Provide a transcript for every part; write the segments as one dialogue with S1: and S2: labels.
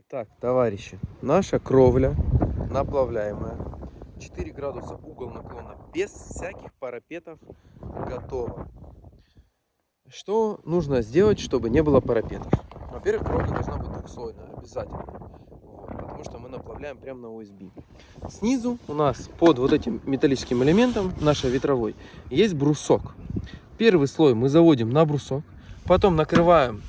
S1: Итак, товарищи, наша кровля наплавляемая. 4 градуса угол наклона, без всяких парапетов, готово. Что нужно сделать, чтобы не было парапетов? Во-первых, кровля должна быть двухслойная, обязательно. Вот, потому что мы наплавляем прямо на USB. Снизу у нас под вот этим металлическим элементом, нашей ветровой, есть брусок. Первый слой мы заводим на брусок, потом накрываем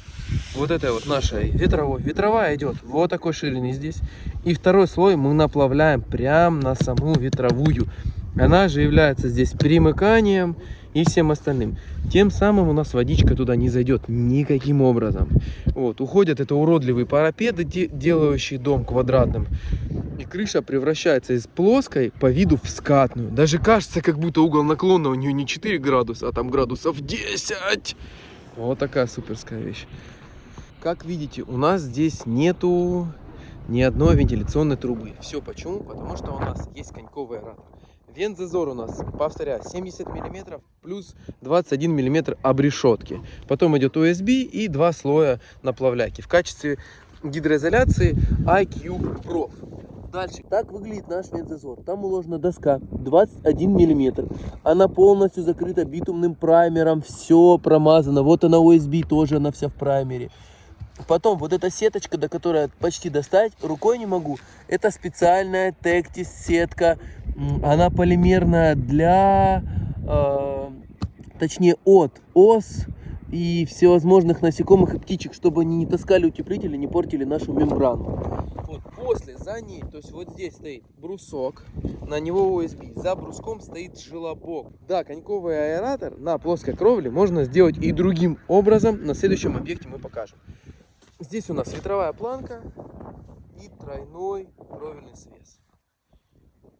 S1: вот этой вот нашей ветровой. Ветровая идет вот такой ширины здесь. И второй слой мы наплавляем прямо на саму ветровую. Она же является здесь примыканием и всем остальным. Тем самым у нас водичка туда не зайдет никаким образом. Вот, уходят это уродливые парапеты, делающие дом квадратным. И крыша превращается из плоской по виду в скатную. Даже кажется, как будто угол наклона у нее не 4 градуса, а там градусов 10. Вот такая суперская вещь. Как видите, у нас здесь нету ни одной вентиляционной трубы. Все почему? Потому что у нас есть коньковый аэратор. Вент-зазор у нас, повторяю, 70 мм плюс 21 мм обрешетки. Потом идет USB и два слоя наплавляйки. В качестве гидроизоляции IQ Prof. Дальше. Так выглядит наш вентзазор. Там уложена доска 21 миллиметр. Она полностью закрыта битумным праймером. Все промазано. Вот она USB тоже, она вся в праймере. Потом вот эта сеточка, до которой почти достать, рукой не могу. Это специальная Tectis сетка. Она полимерная для, э, точнее от ос и всевозможных насекомых и птичек, чтобы они не таскали утеплители, не портили нашу мембрану. Вот после, за ней, то есть вот здесь стоит брусок, на него USB, за бруском стоит желобок. Да, коньковый аэратор на плоской кровле можно сделать и другим образом, на следующем объекте мы покажем. Здесь у нас ветровая планка и тройной кровельный свес.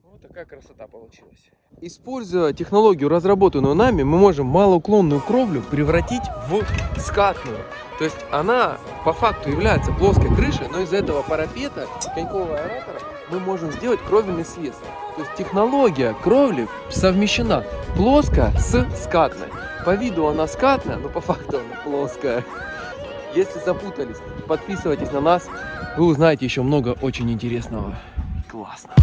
S1: Вот такая красота получилась. Используя технологию, разработанную нами, мы можем малоуклонную кровлю превратить в скатную. То есть она по факту является плоской крышей, но из этого парапета конькового аэратора мы можем сделать кровельный свес. То есть технология кровли совмещена плоско с скатной. По виду она скатная, но по факту она плоская. Если запутались, подписывайтесь на нас, вы узнаете еще много очень интересного. Классно.